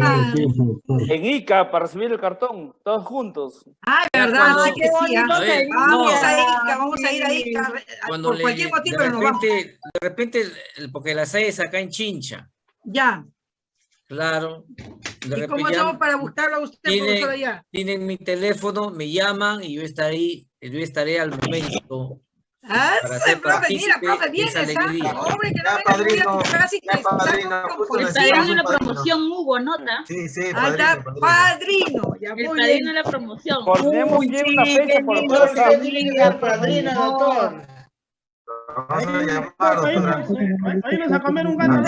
Ah, En Ica, para recibir el cartón, todos juntos. ah, verdad, cuando- ay, qué bonito A ver, sería. Vamos no. a Ica, vamos a ir a Ica, Cuando por le- cualquier motivo de pero nos vamos. repente, de repente, el- porque la sede es acá en Chincha, Ya. claro. De ¿Y repente cómo hacemos para buscarlo a usted, tiene- profesor, allá? tienen mi teléfono, me llaman y yo estaré, yo estaré al momento. Ah, profe, mira, profe, ¿ah? alegría. Hombre, que no a padrino, casi que está padrino, está dando un la padrino. promoción Hugo, ¿nota? Sí, sí, Ahí está, padrino, padrino. padrino. Ya, El muy padrino bien. de la promoción. Uy, bien una fecha por WhatsApp. sería, padrino, doctor. Vamos a llamar, Ahí doctora. nos- ahí- ahí nos a comer un gato.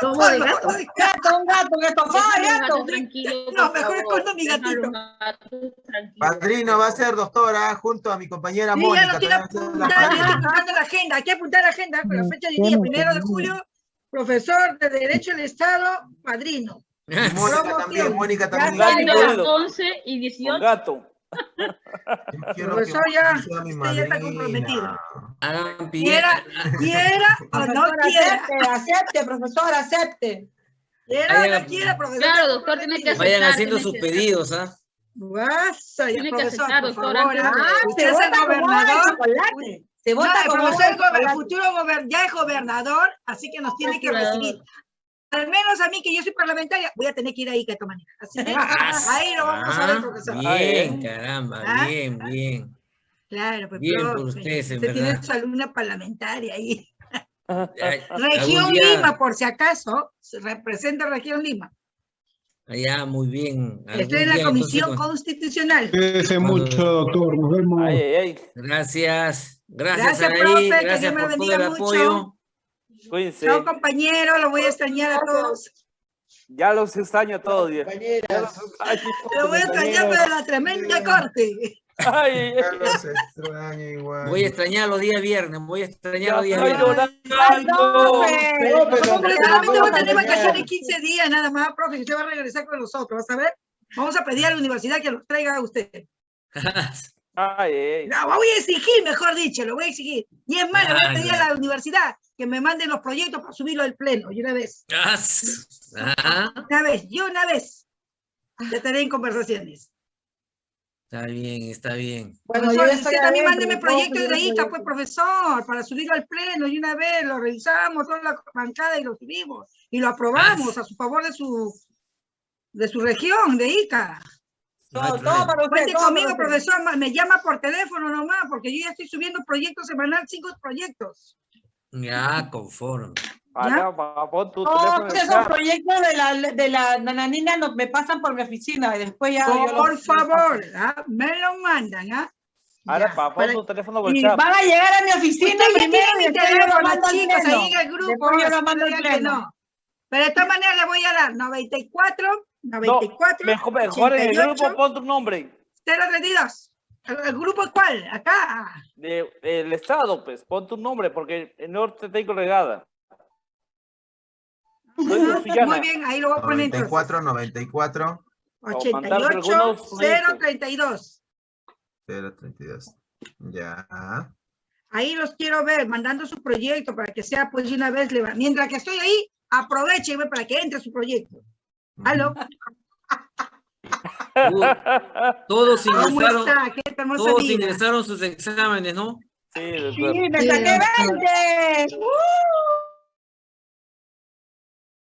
¿Cómo de gato? Gato, un gato, un estofado, Déjalo gato. tranquilo, No, mejor escondo mi gatito. gato tranquilo. Padrino va a ser doctora junto a mi compañera Sí, Mónica. ya lo tiene también va a ser la apuntado, ya padrina. estoy apuntando la agenda. Hay que apuntar la agenda con la fecha de día, primero de julio, profesor de Derecho del Estado, padrino. Mónica también, Mónica también. Ya está, Yo Gatito. Los 11 y Con 18. gato. Quiero Profesor, que ya, usted ya está comprometido. Hagan Quiera, quiera o no quiera. acepte, acepte, profesor, acepte. Quiera o no quiera, profesor. Claro, doctor, tiene que comprometido. Vayan aceptar, haciendo sus que- pedidos, ¿ah? Guasa, Tiene que profesor, aceptar, doctor, ah. Usted se es el vota como de gobernador. Se vota el como chocolate. futuro gober- ya es gobernador, así que nos tiene que recibir. Al menos a mí, que yo soy parlamentaria, voy a tener que ir ahí de esta manera. Así que ahí lo vamos a ver, Ah, profesor. Bien, caramba, ¿Ah? bien, bien. Claro, pues, Bien por profe, ustedes, usted tiene su alumna parlamentaria ahí. Región día- Lima, por si acaso, se representa Región Lima. Allá, muy bien. Estoy en la día, Comisión entonces, Constitucional. Cuídese mucho, doctor. Nos vemos. Ay, ay, ay. Gracias. Gracias, Gracias, profe, que Dios me por todo bendiga el mucho. apoyo. Cuídense. Chao, compañero, lo voy a extrañar a todos. Ya los extraño a todos. ya. Los extraño. Lo voy a extrañar para la tremenda corte. Ay, Ya los extraño igual. Voy a extrañar los días viernes, voy a extrañar los días viernes. llorando. No, pero doctor, solamente voy a no, tener no, vacaciones 15 días nada más, profe, usted va a regresar con nosotros, ¿vas a ver? Vamos a pedir a la universidad que los traiga a usted. Ay, ay. No, voy a exigir, mejor dicho, lo voy a exigir. Y es más, le voy a Ah, pedir a la universidad que me manden los proyectos para subirlo al pleno, y una vez, Ah, una vez, yo una vez. Ya estaré en conversaciones. Está bien, está bien. Bueno, Profesor, yo usted estoy también mándeme proyectos de ICA, pues, profesor, para subirlo al pleno y una vez lo revisamos, toda la bancada y lo subimos y lo aprobamos a su favor de su, de su región, de ICA. No Todo, todo problema. para usted. Cuente todo conmigo, para usted. profesor, me llama por teléfono nomás, porque yo ya estoy subiendo proyectos semanal, cinco proyectos. Ya, conforme. No, teléfono en el esos proyectos de la, de la nananina nos, me pasan por mi oficina y después ya. yo Por los- favor, ¿ah? me lo mandan, ¿ah? Ahora, Ya, pa, pon para- tu teléfono por chat. van a llegar a mi oficina ya primero y mi teléfono, chicos, ahí en el grupo. Después yo lo mando al pleno. no. Pero de todas maneras le voy a dar 94, 94, Mejor, mejor en el 88, grupo pon tu nombre. 032. ¿El, el grupo cuál? Acá. De, del estado, pues, pon tu nombre, porque el norte tengo regada. Muy bien, ahí lo voy a poner entonces. 94, 94, O mandarte 88, algunos proyectos. 032. 032. Ya. Ahí los quiero ver, mandando su proyecto para que sea pues de una vez. Mientras que estoy ahí, aproveche para que entre su proyecto. ¿Aló? Uh, todos ¿Cómo ingresaron, todos vida? ingresaron sus exámenes, ¿no? Sí, Sí, doctor. me Sí, saqué doctor. 20.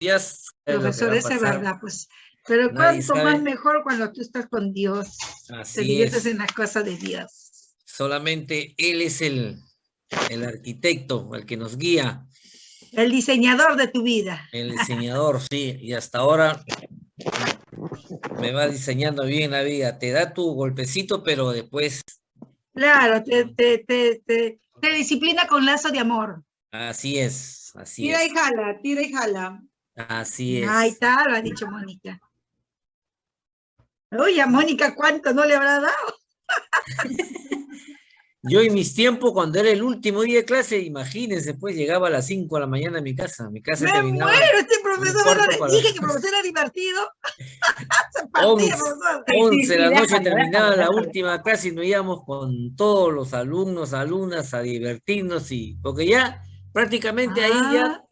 Días, es lo que Profesor, esa es verdad, pues. Pero Nadie cuánto más mejor cuando tú estás con Dios. Te Así diviertes es. en las cosas de Dios. Solamente Él es el, el arquitecto, el que nos guía, El diseñador de tu vida. el diseñador, sí. Y hasta ahora me va diseñando bien la vida. Te da tu golpecito, pero después, Claro, te, te, te, te, disciplina con lazo de amor. así es, así Tira y es. jala, tira y jala. Así es. Ahí está, lo ha dicho Mónica. Oye, a Mónica, ¿cuánto no le habrá dado? Yo en mis tiempos, cuando era el último día de clase, imagínense, pues llegaba a las 5 de la mañana a mi casa. Mi casa Me terminaba muero, este profesor, dije que el profesor era divertido. Se Once. partía, profesor. 11 de la noche terminaba la última clase y nos íbamos con todos los alumnos, alumnas a divertirnos y porque ya prácticamente ahí ya Ah,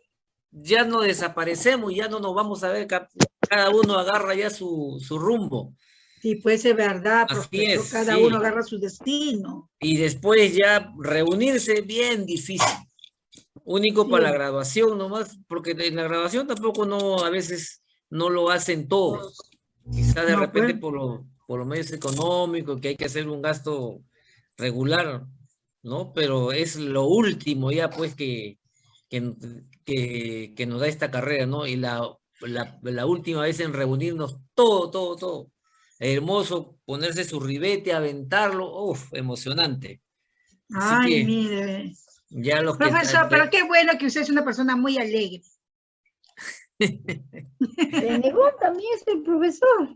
ya no desaparecemos, ya no nos vamos a ver, ca- cada uno agarra ya su, su rumbo. Sí, pues es verdad, es, cada sí. uno agarra su destino. Y después ya reunirse bien difícil. Único para la Sí. graduación nomás, porque en la graduación tampoco no, a veces no lo hacen todos. Quizá de No, repente pues. por, lo- por los medios económicos, que hay que hacer un gasto regular, ¿no? Pero es lo último ya pues que, que, que, que nos da esta carrera, ¿no? Y la, la, la última vez en reunirnos todo, todo, todo. Hermoso ponerse su ribete, aventarlo, uff, emocionante. Así Ay, que- mire. Ya los que Profesor, pero qué bueno que usted es una persona muy alegre. Renegó también es el profesor.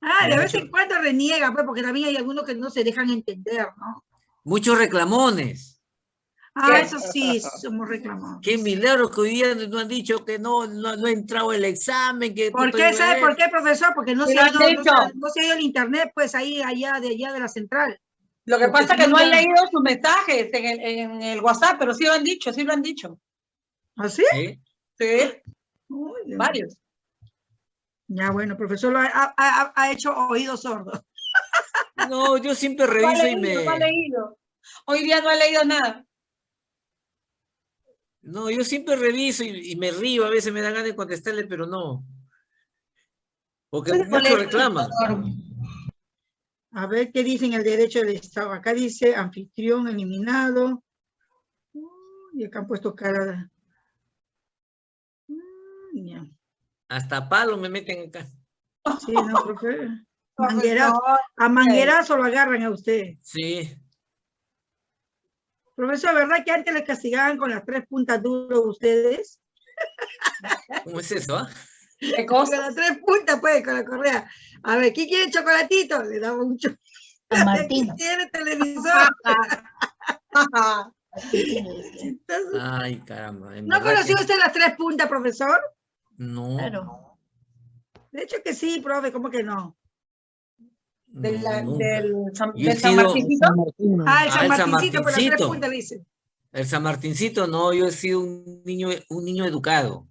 Ah, de vez en cuando reniega, pues, porque también hay algunos que no se dejan entender, ¿no? muchos reclamones. Ah, eso sí, somos reclamados. Qué milagro que hoy día no han dicho que no, no, no ha entrado el examen. Que ¿Por qué? ¿Sabe por qué, profesor? Porque no Sí se, ha ido, no, dicho. se, no se ha ido el internet, pues ahí, allá de allá de la central. Lo que Porque pasa es que no han leído sus mensajes en el, en el WhatsApp, pero sí lo han dicho, sí lo han dicho. ¿Así? ¿Sí? Sí, Uy, Dios. varios. Ya, bueno, profesor lo ha, ha- ha- hecho oídos sordos. No, yo siempre No reviso y leído, no ha me... leído. Hoy día no ha leído nada. No, yo siempre reviso y, y me río, a veces me da ganas de contestarle, pero no. Porque muchos reclaman. A ver qué dicen el derecho del Estado. Acá dice anfitrión eliminado. Uy, Y acá han puesto cara. Hasta palo me meten acá. Sí, no, profe. Manguerazo. A manguerazo lo agarran a usted. Sí. Profesor, ¿verdad que antes le castigaban con las tres puntas duras ustedes? ¿Cómo es eso? ¿Qué Con cosa? las tres puntas, pues, con la correa. A ver, ¿quién quiere chocolatito? Le daba un Martín. ¿Quién quiere televisor? Entonces, Ay, caramba. ¿No conoció que- usted las tres puntas, profesor? No. Claro. De hecho que sí, profe, ¿cómo que no? De la- no, del San, del San sido- Martincito. Ah, el San Ah, el San Martincito, pero las tres puntas le dice. El San Martincito, no, yo he sido un niño, un niño educado.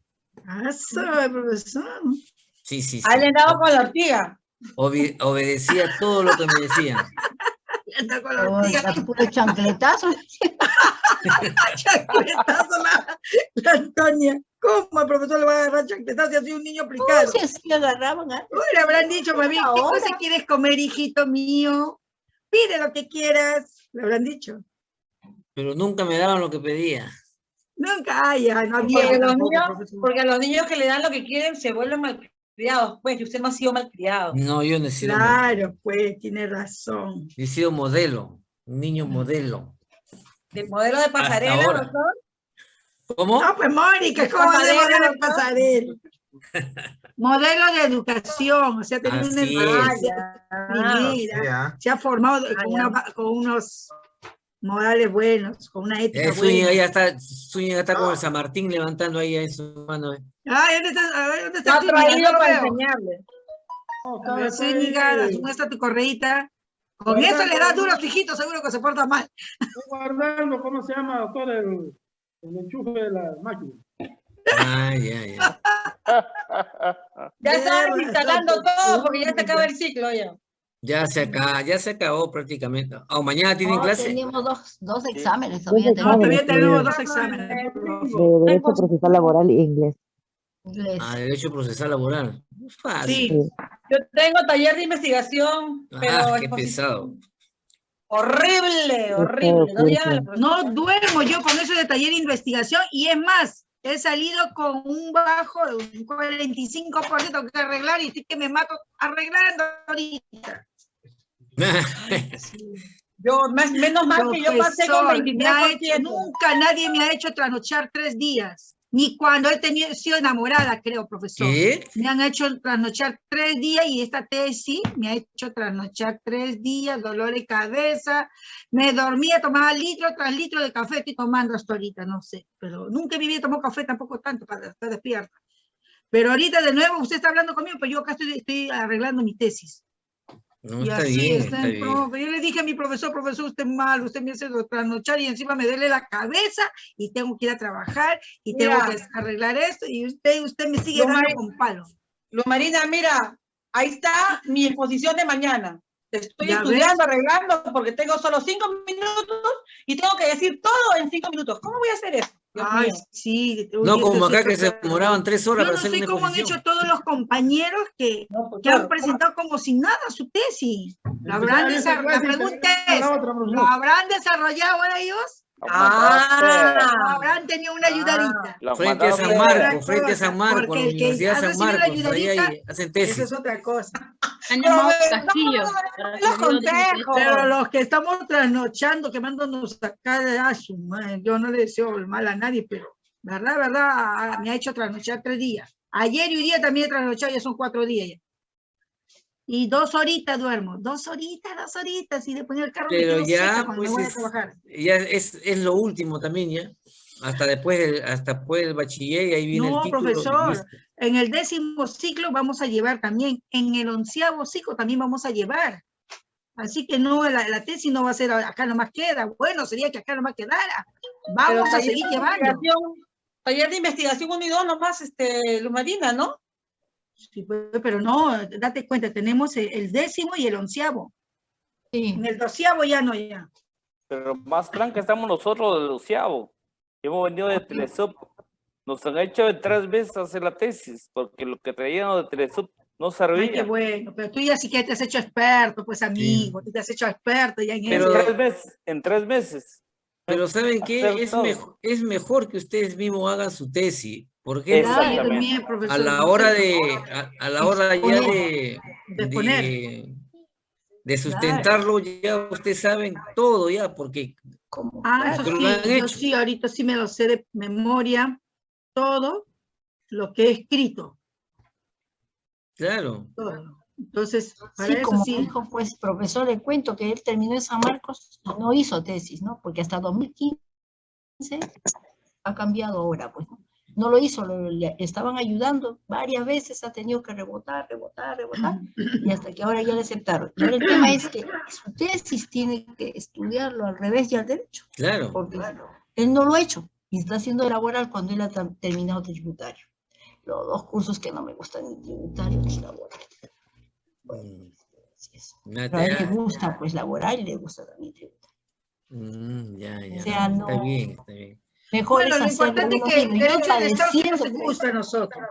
Ah, sabe, profesor. Sí, sí, sí. Ahí le han dado con la ortiga. Obe- obedecía todo lo que me decían. Con la Oh, ortiga, la puro chancletazo. chancletazo la, la Antonia. ¿Cómo el profesor le va a agarrar chancletazo si ha sido un niño aplicado? Sí, así agarraban antes. Uy, le habrán dicho, mami, ¿qué cosa quieres comer, hijito mío? Pide lo que quieras. Le habrán dicho. Pero nunca me daban lo que pedía. Nunca, ay, ya, no había. Porque los, niños, porque a los niños que le dan lo que quieren se vuelven malcriados. Pues, y usted no ha sido malcriado. No, yo no he sido, Claro, pues, tiene razón. he sido modelo, un niño modelo. De modelo de pasarela, doctor. ¿Cómo? No, pues, Mónica, ¿cómo va a ser Pasarela, modelo de pasarela? Modelo de educación, o sea, tener una es. Ah, primera. Ah. se ha formado Ah, con, una- con unos modales buenos, con una ética Eh, Zúñiga buena. ya está, Zúñiga está con el San Martín levantando ahí en su mano. eh. Ay, ¿dónde está? A ver, ¿dónde está traído No lo para veo. enseñarle. A ver, Zúñiga, muestra tu correíta. Con eso le das duro a seguro que se porta mal. Estoy guardando, ¿cómo se llama, doctor? El, el enchufe de la máquina. Ah, ya, ya. Ya está Mierda, instalando todo porque ya se acaba el ciclo ya. Ya se acaba, ya se acabó prácticamente. Oh, mañana tienen No, clase. Tenemos dos, dos exámenes todavía. Tenemos todavía tenemos que dos exámenes. de Derecho Procesal Laboral e Inglés. inglés. Ah, derecho procesal laboral. Fácil. Sí. Yo tengo taller de investigación, pero Ah, qué pesado. Horrible, horrible. No la profesora. no duermo yo con eso de taller de investigación y es más, he salido con un bajo de un 45% que arreglar y estoy que me mato arreglando ahorita. Yo, más, menos mal que yo pasé con Profesor, me ha hecho- 23%. nunca nadie me ha hecho trasnochar tres días, ni cuando he tenido, sido enamorada, creo, profesor. ¿Qué? Me han hecho trasnochar tres días y esta tesis me ha hecho trasnochar tres días, dolor de cabeza. Me dormía, tomaba litro tras litro de café, estoy tomando hasta ahorita, no sé, pero nunca en mi vida tomó café tampoco tanto para estar despierta. Pero ahorita de nuevo usted está hablando conmigo, pero yo acá estoy, estoy arreglando mi tesis. No, y está así bien, está está el profe. Yo le dije a mi profesor, profesor, usted es malo, usted me hace trasnochar y encima me duele la cabeza y tengo que ir a trabajar y tengo Mira. que arreglar esto y usted, usted me sigue Lo dando con palo. Luz Marina, mira, ahí está mi exposición de mañana. Estoy estudiando, arreglando, porque tengo solo cinco minutos y tengo que decir todo en cinco minutos. ¿Cómo voy a hacer eso? Dios Ay, mío. sí. No como acá sí que se demoraban tres horas Yo para no hacer sé cómo han hecho todos los compañeros que, No, pues, que han claro. presentado como sin nada su tesis. ¿Lo habrán desarrollado? La pregunta es, ¿lo habrán desarrollado ellos? ¿O Ah, habrán tenido una ayudadita? Los Frente a San hacer- Marcos, frente a San Marcos, porque la el que Universidad ha de San recibido la Marcos, ahí, ahí ayudadita, hacen Esa es otra cosa. Han llamado a Pero, Castillo. no, para los consejos. Pero los que estamos trasnochando, quemándonos acá de a su yo no le deseo el mal a nadie, pero verdad, verdad, ah, me ha hecho trasnochar tres días. Ayer y hoy día también he trasnochado, ya son cuatro días ya. Y dos horitas duermo, dos horitas, dos horitas, y después en el carro me Pero quedo ya, pues, me voy a es- trabajar. Ya es, es lo último también, ya. Hasta después hasta después del bachiller y ahí viene No, el título. profesor. En el décimo ciclo vamos a llevar también, en el onceavo ciclo también vamos a llevar. Así que no, la, la tesis no va a ser acá nomás queda. Bueno, sería que acá nomás quedara. Pero Vamos a seguir llevando. investigación- Taller de investigación 1 y 2 nomás, este, Luz Marina, ¿no? Sí, pues, pero no, date cuenta, tenemos el, décimo y el onceavo. Sí. En el doceavo ya no, ya. Pero más tranca estamos nosotros de Luciavo. Hemos venido de Telesub. Nos han hecho de tres veces hacer la tesis, porque lo que traían de Telesub no Ay, qué servía. bueno, pero tú ya sí que te has hecho experto, pues amigo, tú te has hecho experto ya en Pero- eso. tres meses, en tres meses. Pero ¿saben qué? Es, mejor, es mejor que ustedes mismos hagan su tesis. ¿Por qué? Claro, yo Exactamente. también, profesor, A la hora de, a, a la hora ya de, de de, sustentarlo, ya ustedes saben todo ya, porque Como, Ah, eso sí, lo han yo sí, ahorita sí me lo sé de memoria, todo lo que he escrito, claro, todo. Entonces, para Sí, eso como sí. dijo pues profesor, le cuento que él terminó en San Marcos y no hizo tesis, ¿no? Porque hasta 2015 ha cambiado ahora, pues. ¿no? No lo hizo, lo- le estaban ayudando varias veces, ha tenido que rebotar, rebotar, rebotar, y hasta que ahora ya le aceptaron. Y ahora el tema es que su tesis tiene que estudiarlo al revés y al derecho, claro. porque él no lo ha hecho, y está haciendo laboral cuando él ha terminado tributario. Los dos cursos que no me gustan, ni tributario ni laboral. Mm, Así es. nada, Pero a él le gusta pues laboral y le gusta también tributario. mm, ya, ya, sea, está no- bien, está bien. Mejor Bueno, es lo hacerlo importante es que el Yo hecho de agradeciendo, nos gusta a nosotros.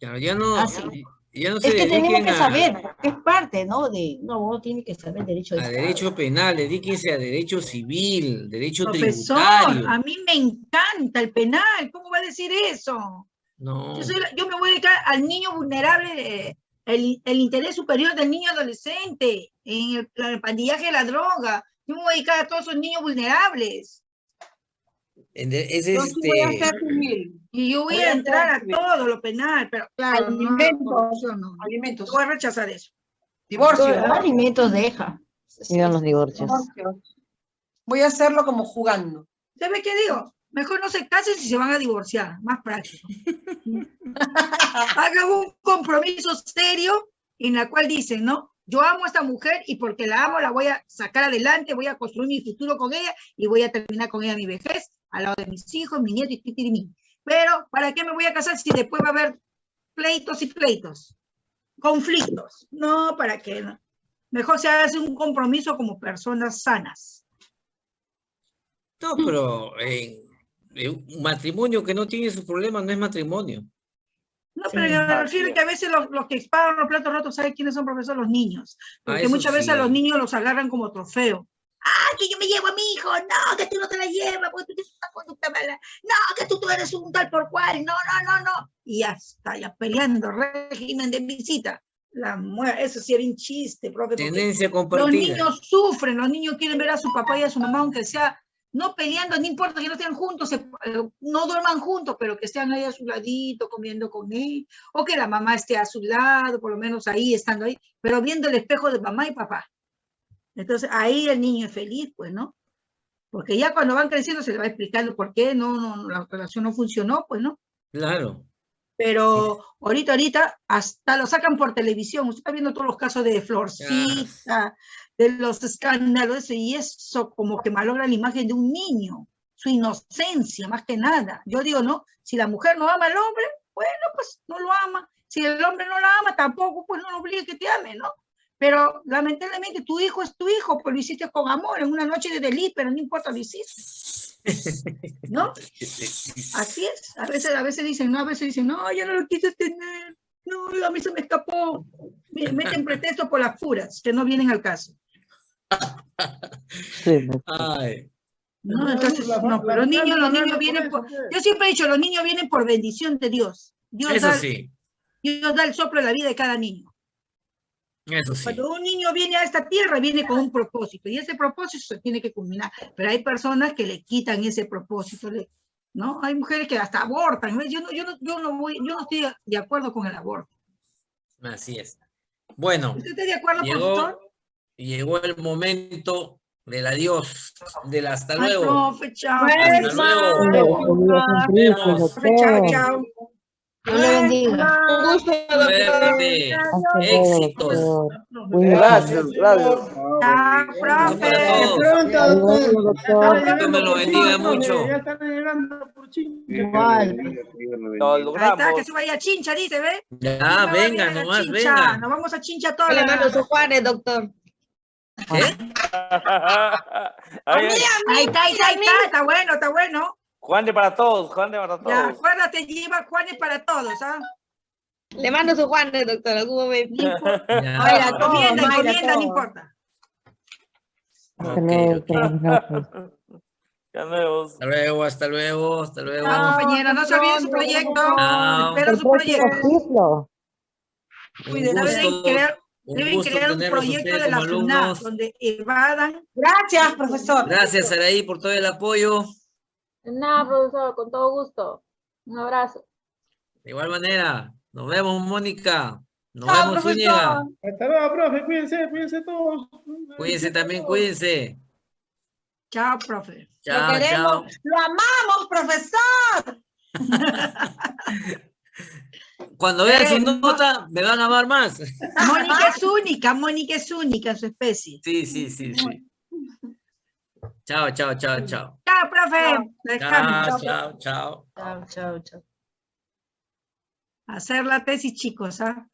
Claro, ya no, Ah, sí. Ya no se Es que tenemos que a, saber, es parte, ¿no? De, no, uno tiene que saber derecho de a Estado. derecho penal, dedíquense a derecho civil, derecho Profesor, tributario. a mí me encanta el penal, ¿cómo va a decir eso? No, Yo, soy la- yo me voy a dedicar al niño vulnerable, el, el interés superior del niño adolescente, en el, el pandillaje de la droga. Yo me voy a dedicar a todos esos niños vulnerables. De- es Yo voy a este, hacer civil, Y yo voy Voy a entrar a todo lo penal, pero claro, no, Alimentos. no. alimentos, Voy a rechazar eso. divorcio. Alimentos deja. Los divorcios. divorcios. Voy a hacerlo como jugando. ¿Sabe qué digo? Mejor no se casen si se van a divorciar, más práctico. Hagan un compromiso serio en la cual dicen, ¿no? Yo amo a esta mujer y porque la amo la voy a sacar adelante, voy a construir mi futuro con ella y voy a terminar con ella mi vejez, al lado de mis hijos, mi nieto y titirimí. Pero, ¿para qué me voy a casar si después va a haber pleitos y pleitos? Conflictos. No, ¿para qué? No? Mejor se hace un compromiso como personas sanas. no, pero en, en un matrimonio que no tiene sus problemas no es matrimonio. No, Sí. pero yo me refiero que a veces los, los que pagan los platos rotos, ¿saben quiénes son profesores? Los niños. Ah, Porque muchas veces a sí. los niños los agarran como trofeo. Ah, que yo me llevo a mi hijo. No, que tú no te la llevas porque tú tienes una conducta mala. No, que tú, tú eres un tal por cual. No, no, no, no. Y ya está, ya peleando, régimen de visita. La Eso sí era un chiste, profe. Tendencia Los compartida. niños sufren, los niños quieren ver a su papá y a su mamá, aunque sea no peleando, no importa que no estén juntos, se- eh, no duerman juntos, pero que estén ahí a su ladito, comiendo con él, o que la mamá esté a su lado, por lo menos ahí, estando ahí, pero viendo el espejo de mamá y papá. Entonces ahí el niño es feliz, pues, ¿no? Porque ya cuando van creciendo se le va explicando por qué no, no, no, la relación no funcionó, pues, ¿no? Claro. Pero ahorita, ahorita, hasta lo sacan por televisión. Usted está viendo todos los casos de Florcita, de los escándalos, y eso como que malogra la imagen de un niño, su inocencia, más que nada. Yo digo, no, si la mujer no ama al hombre, bueno, pues no lo ama. Si el hombre no la ama, tampoco, pues no lo obligue que te ame, ¿no? Pero lamentablemente tu hijo es tu hijo, pues lo hiciste con amor, en una noche de delito, pero no importa, lo hiciste. ¿No? Así es. A veces, a veces dicen, no, a veces dicen, no, yo no lo quise tener. No, a mí se me escapó. Me meten pretexto por las puras, que no vienen al caso. Ay, No, entonces, no, pero los niños, los niños vienen por, yo siempre he dicho, los niños vienen por bendición de Dios. Dios, eso da, sí, Dios da el soplo de la vida de cada niño. Eso sí. Cuando un niño viene a esta tierra, viene con un propósito, y ese propósito se tiene que culminar. Pero hay personas que le quitan ese propósito, ¿no? Hay mujeres que hasta abortan. Yo no, yo no, yo no voy, yo no estoy de acuerdo con el aborto. Así es. Bueno, ¿Usted está de acuerdo, profesor? llegó, llegó el momento del adiós, del hasta Ay, luego. profe, chao. Hasta luego. Chao, chao. Dios le bendiga. Un gusto. Suerte, éxitos. Gracias, gracias. Profe. Pronto, doctor. me lo bendiga mucho. Ya están llegando por. Igual. Lo Ahí está, logramos. que se vaya a Chincha, dice, ¿ve? Ya, venga, nomás, Chincha. venga. Nos vamos a Chincha todos. Le mando Juanes, doctor. Ahí está, ahí está, ahí está, está bueno, está bueno. Juan de para todos, Juan de para Ya, todos. acuérdate, lleva Juanes para todos, ¿ah? Le mando sus Juanes, doctor. Algún momento. Encomienda, Mayra, encomienda, no importa. Hasta Ok, luego. Hasta luego, hasta luego, hasta luego. Chao, compañera, no se olviden su proyecto. Espero su proyecto. Cuiden, deben crear, un deben crear proyecto de la FUNAP, alumnos. donde evadan. Gracias, profesor. Gracias, Saraí, por todo el apoyo. Nada, profesor, con todo gusto. Un abrazo. De igual manera, nos vemos, Mónica. Nos Chao, vemos, profesor. Zúñiga. Hasta luego, profe. Cuídense, cuídense todos. Cuídense también, cuídense. Chao, profe. Lo Chao, chao. queremos. Lo amamos, profesor. Cuando vean su no. nota, me van a amar más. Mónica es única, Mónica es única en su especie. Sí, sí, sí, sí. Chao, chao, chao, chao. Chao, profe. Chao, chao, chao. Chao, chao, chao. Hacer la tesis, chicos, ¿ah?